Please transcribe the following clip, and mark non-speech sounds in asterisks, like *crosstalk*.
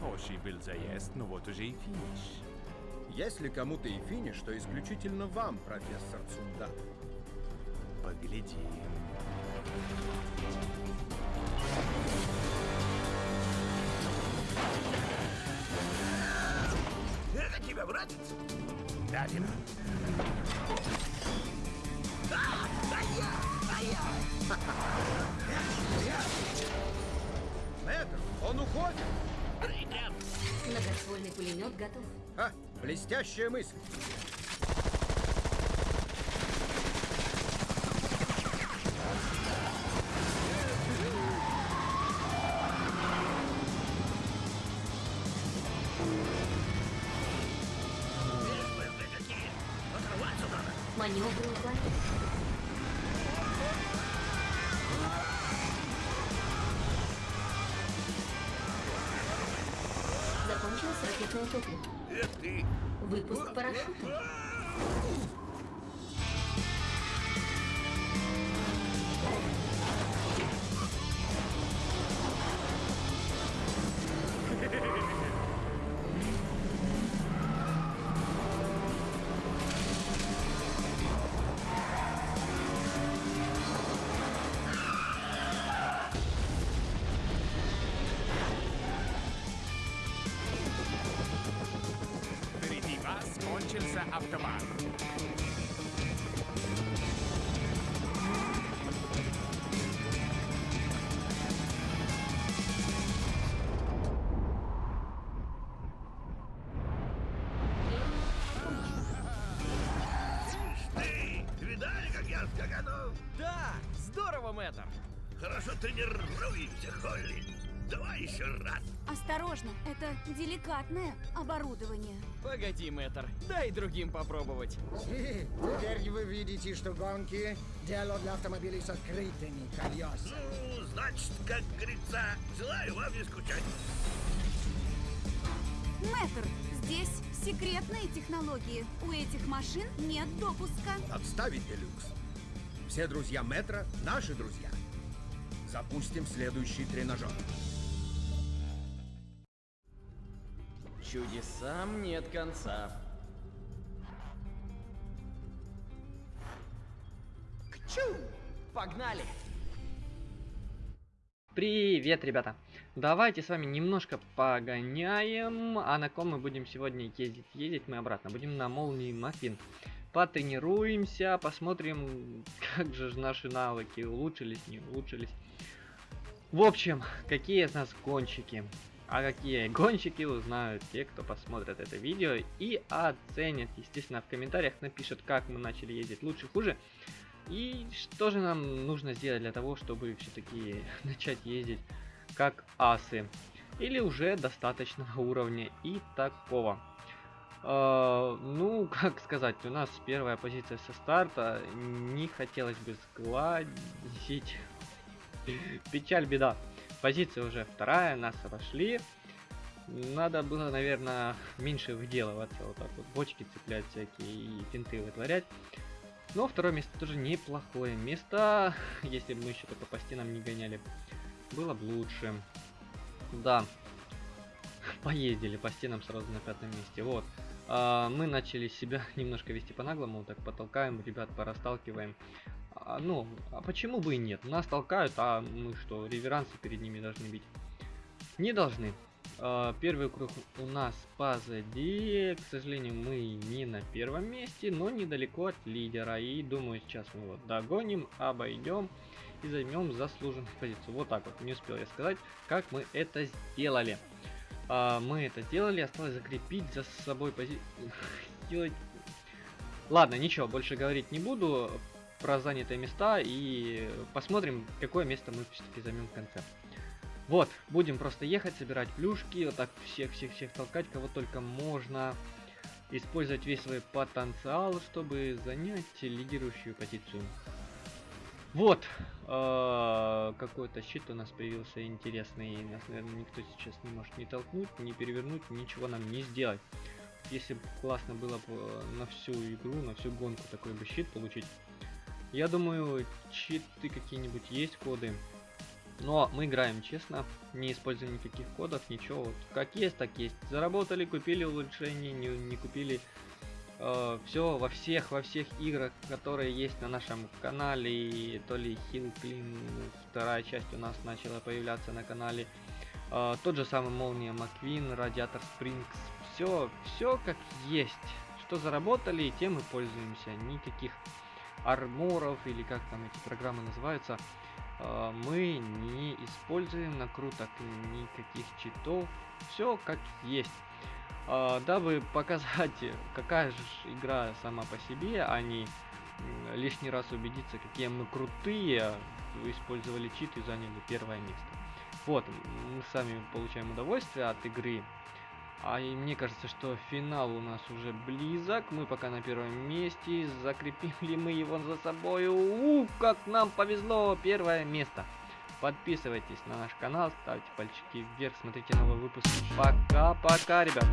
Хороший был заезд, но вот уже и финиш. Если кому-то и финиш, то исключительно вам, профессор Цунда. Поглядим. Это тебя, братец? Дадим. *laughs* Мэтр, он уходит! Многоствольный пулемет готов. Ха, блестящая мысль. Маневры уклонения. Закончилось ракетное топливо. Выпуск парашюта. Здорово, мэтр. Хорошо тренируемся, Холли. Давай еще раз. Осторожно, это деликатное оборудование. Погоди, мэтр, дай другим попробовать. И теперь вы видите, что гонки – дело для автомобилей с открытыми колесами. Ну, значит, как говорится, желаю вам не скучать. Мэтр, здесь секретные технологии. У этих машин нет допуска. Отставить, Делюкс. Все друзья Метра – наши друзья. Запустим следующий тренажер. Чудесам нет конца. Кчу! Погнали! Привет, ребята! Давайте с вами немножко погоняем. А на ком мы будем сегодня ездить? Ездить мы обратно. Будем на молнии Маффин. Потренируемся, посмотрим, как же наши навыки улучшились, не улучшились. В общем, какие из нас гонщики? А какие гонщики узнают те, кто посмотрит это видео и оценят. Естественно, в комментариях напишут, как мы начали ездить лучше, хуже. И что же нам нужно сделать для того, чтобы все-таки *laughs* начать ездить как асы. Или уже достаточного уровня и такого. Э, ну, *laughs* как сказать, у нас первая позиция со старта. Не хотелось бы сгладить. *laughs* Печаль, беда. Позиция уже вторая, нас обошли. Надо было, наверное, меньше выделываться, вот так вот бочки цеплять всякие и финты вытворять. Но второе место тоже неплохое место, *laughs* если бы мы еще только по стенам не гоняли. Было бы лучше. Да. Поездили по стенам сразу на пятом месте. Вот. А, мы начали себя *laughs* немножко вести по-наглому. Так потолкаем, ребят, порасталкиваем. А, ну, а почему бы и нет? Нас толкают, а мы что, реверансы перед ними должны бить? Не должны. А, первый круг у нас позади. К сожалению, мы не на первом месте, но недалеко от лидера. И думаю, сейчас мы его догоним, обойдем и займем заслуженную позицию. Вот так вот, не успел я сказать, как мы это сделали. А, мы это сделали, осталось закрепить за собой позицию. *laughs* Ладно, ничего, больше говорить не буду про занятые места и посмотрим, какое место мы все-таки займем в конце. Вот, будем просто ехать, собирать плюшки, вот так всех-всех-всех толкать, кого только можно. Использовать весь свой потенциал, чтобы занять лидирующую позицию. Вот, э, какой-то щит у нас появился интересный. Нас, наверное, никто сейчас не может ни толкнуть, ни перевернуть, ничего нам не сделать. Если бы классно было бы на всю игру, на всю гонку такой бы щит получить. Я думаю, читы какие-нибудь есть, коды. Но мы играем честно, не используем никаких кодов, ничего. Вот как есть, так есть. Заработали, купили улучшения, не, не купили. Э, все во всех, во всех играх, которые есть на нашем канале. И то ли Clean, вторая часть у нас начала появляться на канале. Э, тот же самый Молния Маквин, Радиатор Спрингс. Все, все как есть. Что заработали, тем и пользуемся. Никаких арморов или как там эти программы называются э, мы не используем накруток никаких читов все как есть дабы показать какая же игра сама по себе а не лишний раз убедиться какие мы крутые вы использовали чит и заняли первое место вот мы сами получаем удовольствие от игры а и мне кажется, что финал у нас уже близок. Мы пока на первом месте. Закрепили мы его за собой. У, как нам повезло. Первое место. Подписывайтесь на наш канал, ставьте пальчики вверх, смотрите новые выпуски. Пока-пока, ребят.